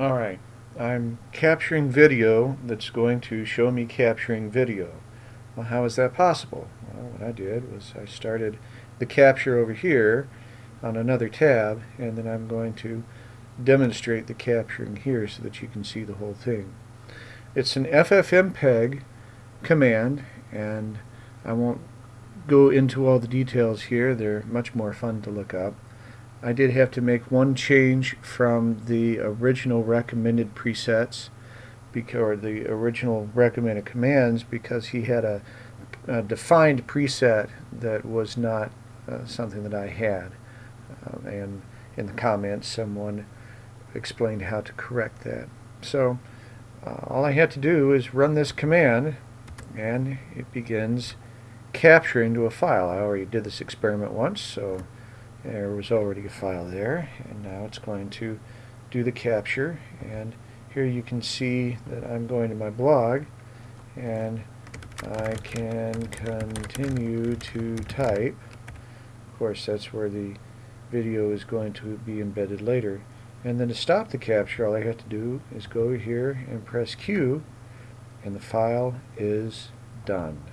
Alright, I'm capturing video that's going to show me capturing video. Well, how is that possible? Well, what I did was I started the capture over here on another tab and then I'm going to demonstrate the capturing here so that you can see the whole thing. It's an FFmpeg command and I won't go into all the details here. They're much more fun to look up. I did have to make one change from the original recommended presets or the original recommended commands because he had a, a defined preset that was not uh, something that I had. Uh, and in the comments someone explained how to correct that. So uh, all I had to do is run this command and it begins capturing to a file. I already did this experiment once so there was already a file there and now it's going to do the capture. And here you can see that I'm going to my blog and I can continue to type. Of course that's where the video is going to be embedded later. And then to stop the capture all I have to do is go here and press Q and the file is done